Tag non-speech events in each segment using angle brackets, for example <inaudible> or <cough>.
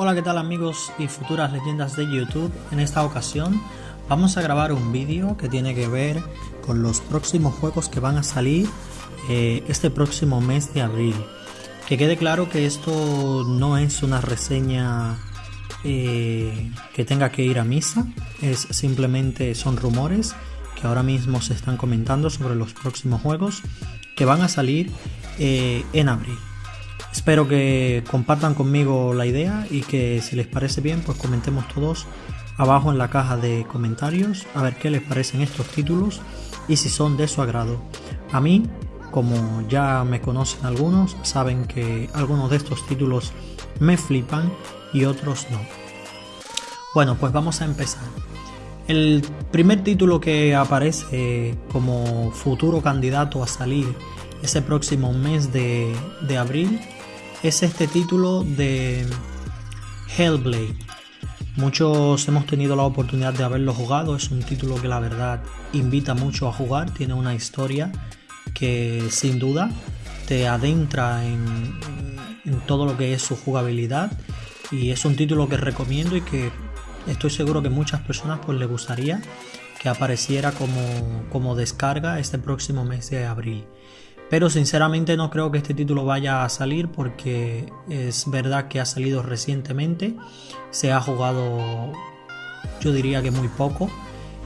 Hola qué tal amigos y futuras leyendas de YouTube, en esta ocasión vamos a grabar un vídeo que tiene que ver con los próximos juegos que van a salir eh, este próximo mes de abril. Que quede claro que esto no es una reseña eh, que tenga que ir a misa, es simplemente son rumores que ahora mismo se están comentando sobre los próximos juegos que van a salir eh, en abril. Espero que compartan conmigo la idea y que si les parece bien pues comentemos todos abajo en la caja de comentarios a ver qué les parecen estos títulos y si son de su agrado. A mí, como ya me conocen algunos, saben que algunos de estos títulos me flipan y otros no. Bueno, pues vamos a empezar. El primer título que aparece como futuro candidato a salir ese próximo mes de, de abril es este título de Hellblade. Muchos hemos tenido la oportunidad de haberlo jugado, es un título que la verdad invita mucho a jugar, tiene una historia que sin duda te adentra en, todo lo que es su jugabilidad y es un título que recomiendo y que estoy seguro que muchas personas pues les gustaría que apareciera como, como descarga este próximo mes de abril. Pero sinceramente no creo que este título vaya a salir porque es verdad que ha salido recientemente. Se ha jugado yo diría que muy poco.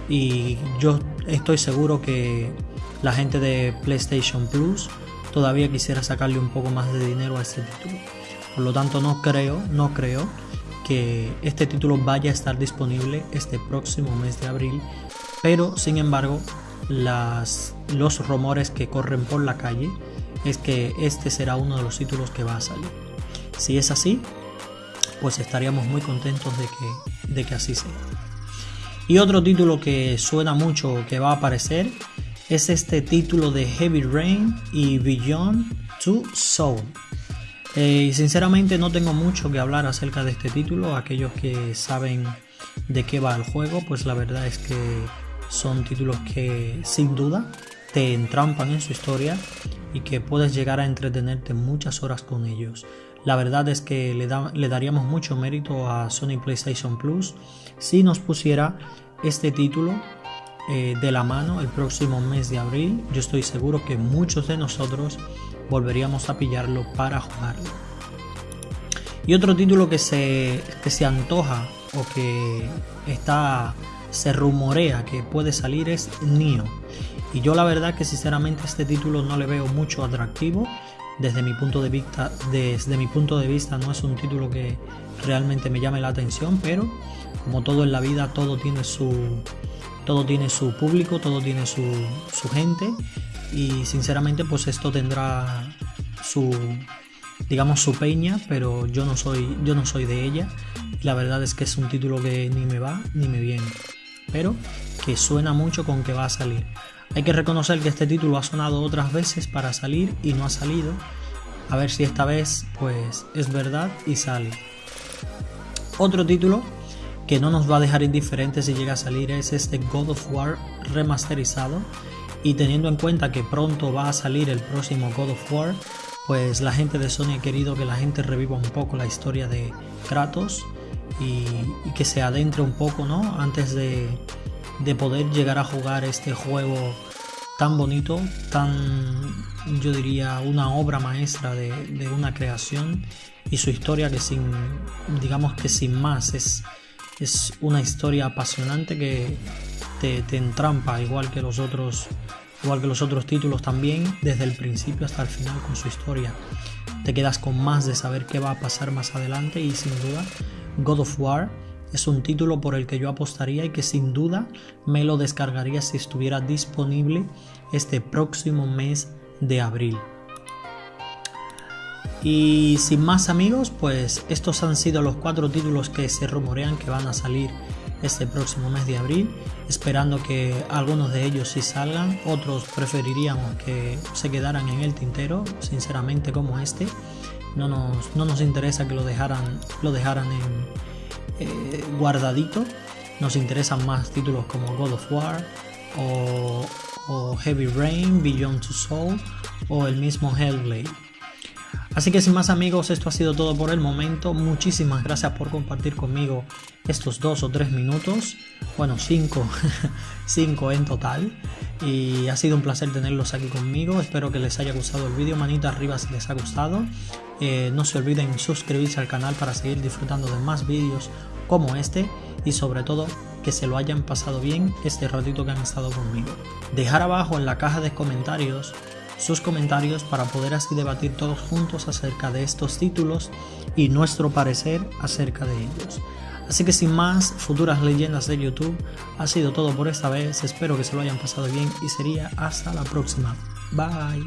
Y yo estoy seguro que la gente de PlayStation Plus todavía quisiera sacarle un poco más de dinero a este título. Por lo tanto no creo, no creo que este título vaya a estar disponible este próximo mes de abril. Pero sin embargo las, los rumores que corren por la calle es que este será uno de los títulos que va a salir. Si es así, pues estaríamos muy contentos de que, de que así sea. Y otro título que suena mucho que va a aparecer es este título de Heavy Rain y Beyond to Soul. Eh, sinceramente no tengo mucho que hablar acerca de este título. Aquellos que saben de qué va el juego, pues la verdad es que son títulos que sin duda te entrampan en su historia y que puedes llegar a entretenerte muchas horas con ellos. La verdad es que le, daríamos mucho mérito a Sony PlayStation Plus si nos pusiera este título eh, de la mano el próximo mes de abril. Yo estoy seguro que muchos de nosotros volveríamos a pillarlo para jugarlo. Y otro título que se, que se antoja o que está se rumorea que puede salir es Nio. Y yo la verdad que sinceramente este título no le veo mucho atractivo. Desde mi punto de vista, desde mi punto de vista no es un título que realmente me llame la atención, pero como todo en la vida, todo tiene su, todo tiene su público, todo tiene su, su gente y sinceramente pues esto tendrá su digamos su peña, pero yo no soy yo no soy de ella. La verdad es que es un título que ni me va ni me viene pero que suena mucho con que va a salir. Hay que reconocer que este título ha sonado otras veces para salir y no ha salido. A ver si esta vez pues es verdad y sale. Otro título que no nos va a dejar indiferentes si llega a salir es este God of War remasterizado. Y teniendo en cuenta que pronto va a salir el próximo God of War, pues la gente de Sony ha querido que la gente reviva un poco la historia de Kratos y, que se adentre un poco, ¿no? Antes de, poder llegar a jugar este juego tan bonito, tan, yo diría, una obra maestra de, una creación y su historia que sin, digamos que sin más, es, es una historia apasionante que te, te, entrampa, igual que los otros, igual que los otros títulos también, desde el principio hasta el final con su historia. Te quedas con más de saber qué va a pasar más adelante y sin duda God of War es un título por el que yo apostaría y que sin duda me lo descargaría si estuviera disponible este próximo mes de abril. Y sin más amigos, pues estos han sido los cuatro títulos que se rumorean que van a salir este próximo mes de abril, esperando que algunos de ellos sí salgan, otros preferiríamos que se quedaran en el tintero, sinceramente como este no nos, no nos interesa que lo dejaran, lo dejaran en, eh, guardadito. Nos interesan más títulos como God of War o, Heavy Rain, Beyond Two Soul o el mismo Hellblade. Así que sin más amigos, esto ha sido todo por el momento. Muchísimas gracias por compartir conmigo estos dos o tres minutos. Bueno, cinco, <laughs> cinco en total. Y ha sido un placer tenerlos aquí conmigo. Espero que les haya gustado el vídeo. Manita arriba si les ha gustado. Eh, no se olviden suscribirse al canal para seguir disfrutando de más vídeos como este. Y sobre todo que se lo hayan pasado bien este ratito que han estado conmigo. Dejar abajo en la caja de comentarios sus comentarios para poder así debatir todos juntos acerca de estos títulos y nuestro parecer acerca de ellos. Así que sin más, futuras leyendas de YouTube, ha sido todo por esta vez, espero que se lo hayan pasado bien y sería hasta la próxima. Bye.